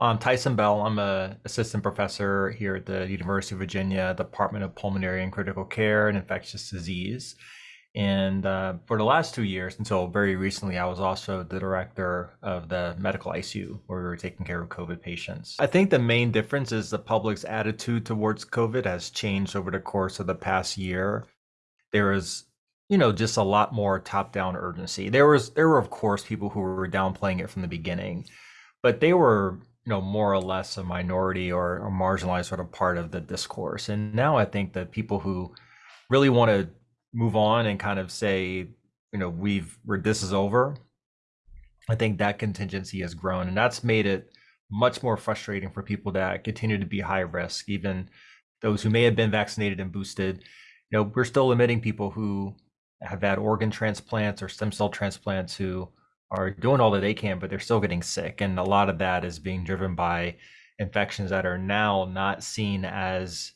I'm Taison Bell. I'm a assistant professor here at the University of Virginia Department of Pulmonary and Critical Care and Infectious Disease. And uh, for the last two years, until very recently, I was also the director of the medical ICU where we were taking care of COVID patients. I think the main difference is the public's attitude towards COVID has changed over the course of the past year. There is, you know, just a lot more top-down urgency. There was, there were of course people who were downplaying it from the beginning, but they were you know more or less a minority or a marginalized sort of part of the discourse. And now i think that people who really want to move on and kind of say you know we've where this is over i think that contingency has grown. And that's made it much more frustrating for people that continue to be high risk even those who may have been vaccinated and boosted. You know we're still admitting people who have had organ transplants or stem cell transplants who are doing all that they can, but they're still getting sick. And a lot of that is being driven by infections that are now not seen as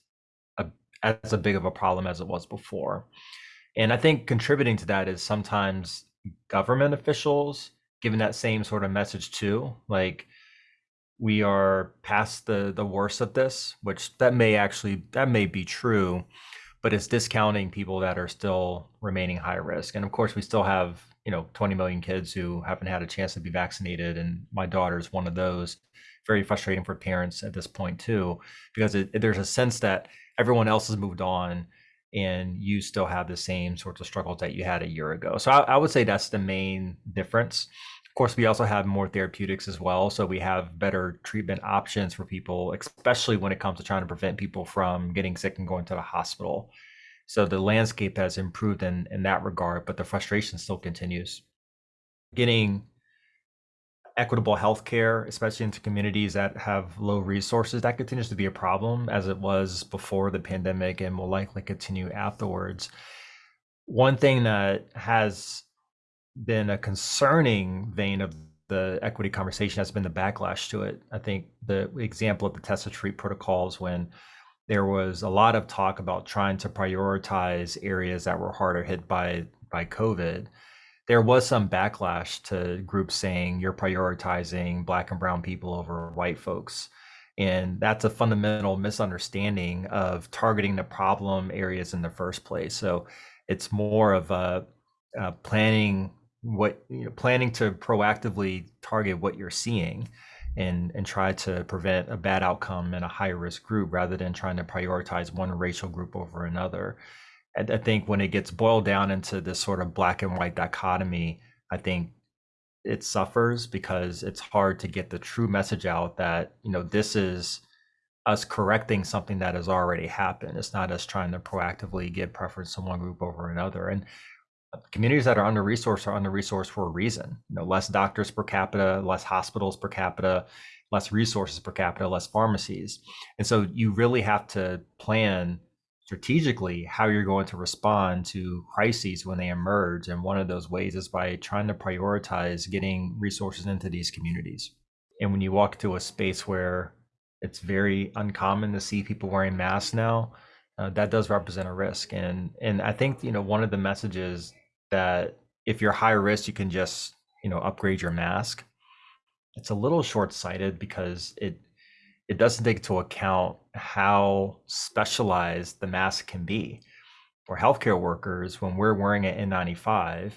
a as a big of a problem as it was before. And I think contributing to that is sometimes government officials giving that same sort of message too. Like we are past the the worst of this, which that may actually that may be true, but it's discounting people that are still remaining high risk. And of course, we still have you know 20 million kids who haven't had a chance to be vaccinated and my daughter is one of those. Very frustrating for parents at this point too because it, there's a sense that everyone else has moved on and you still have the same sorts of struggles that you had a year ago. So I, I would say that's the main difference. Of course we also have more therapeutics as well so we have better treatment options for people especially when it comes to trying to prevent people from getting sick and going to the hospital so the landscape has improved in, in that regard, but the frustration still continues. Getting equitable healthcare, especially into communities that have low resources, that continues to be a problem as it was before the pandemic and will likely continue afterwards. One thing that has been a concerning vein of the equity conversation has been the backlash to it. I think the example of the test to treat protocols when there was a lot of talk about trying to prioritize areas that were harder hit by by COVID. There was some backlash to groups saying you're prioritizing black and brown people over white folks. And that's a fundamental misunderstanding of targeting the problem areas in the first place. So it's more of a, a planning what you know, planning to proactively target what you're seeing and and try to prevent a bad outcome in a high risk group rather than trying to prioritize one racial group over another. And I think when it gets boiled down into this sort of black and white dichotomy, I think it suffers because it's hard to get the true message out that you know this is us correcting something that has already happened. It's not us trying to proactively give preference to one group over another. And communities that are under resourced are under resourced for a reason. You know, less doctors per capita, less hospitals per capita, less resources per capita, less pharmacies. And so you really have to plan strategically how you're going to respond to crises when they emerge. And one of those ways is by trying to prioritize getting resources into these communities. And when you walk to a space where it's very uncommon to see people wearing masks now, uh, that does represent a risk. And and I think you know one of the messages that if you're high risk, you can just, you know, upgrade your mask. It's a little short-sighted because it it doesn't take into account how specialized the mask can be. For healthcare workers, when we're wearing an N95,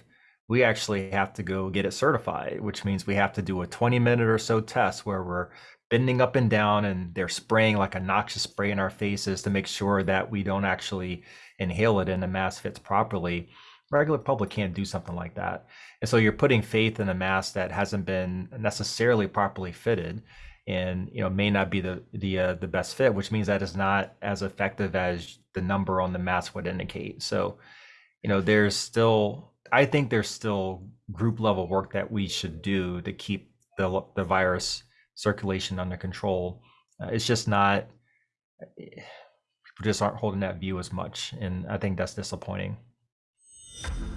we actually have to go get it certified, which means we have to do a 20 minute or so test where we're bending up and down and they're spraying like a noxious spray in our faces to make sure that we don't actually inhale it and the mask fits properly regular public can't do something like that. And so you're putting faith in a mask that hasn't been necessarily properly fitted and you know may not be the the uh, the best fit which means that it's not as effective as the number on the mask would indicate. So you know there's still i think there's still group level work that we should do to keep the the virus circulation under control. Uh, it's just not eh, people just aren't holding that view as much and i think that's disappointing you